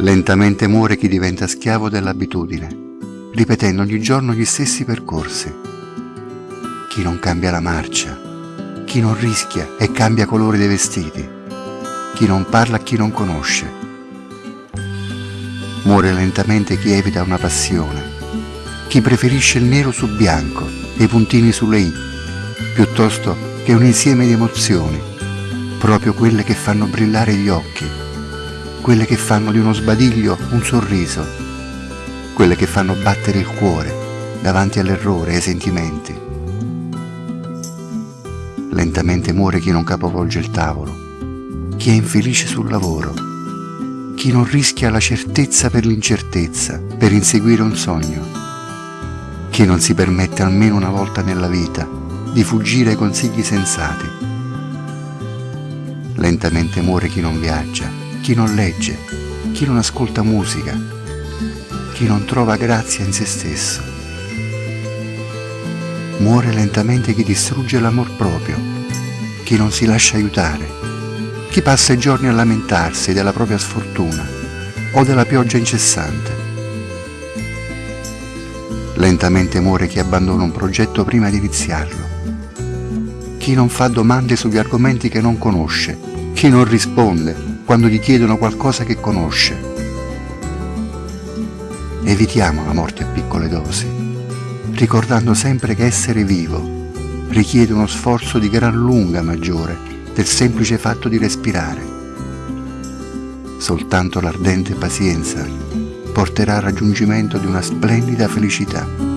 Lentamente muore chi diventa schiavo dell'abitudine, ripetendo ogni giorno gli stessi percorsi. Chi non cambia la marcia, chi non rischia e cambia colore dei vestiti, chi non parla a chi non conosce. Muore lentamente chi evita una passione, chi preferisce il nero su bianco e i puntini sulle i, piuttosto che un insieme di emozioni, proprio quelle che fanno brillare gli occhi, quelle che fanno di uno sbadiglio un sorriso, quelle che fanno battere il cuore davanti all'errore e ai sentimenti. Lentamente muore chi non capovolge il tavolo, chi è infelice sul lavoro, chi non rischia la certezza per l'incertezza, per inseguire un sogno, chi non si permette almeno una volta nella vita di fuggire ai consigli sensati. Lentamente muore chi non viaggia, chi non legge, chi non ascolta musica, chi non trova grazia in se stesso Muore lentamente chi distrugge l'amor proprio, chi non si lascia aiutare, chi passa i giorni a lamentarsi della propria sfortuna o della pioggia incessante. Lentamente muore chi abbandona un progetto prima di iniziarlo, chi non fa domande sugli argomenti che non conosce, chi non risponde quando gli chiedono qualcosa che conosce. Evitiamo la morte a piccole dosi ricordando sempre che essere vivo richiede uno sforzo di gran lunga maggiore del semplice fatto di respirare. Soltanto l'ardente pazienza porterà al raggiungimento di una splendida felicità.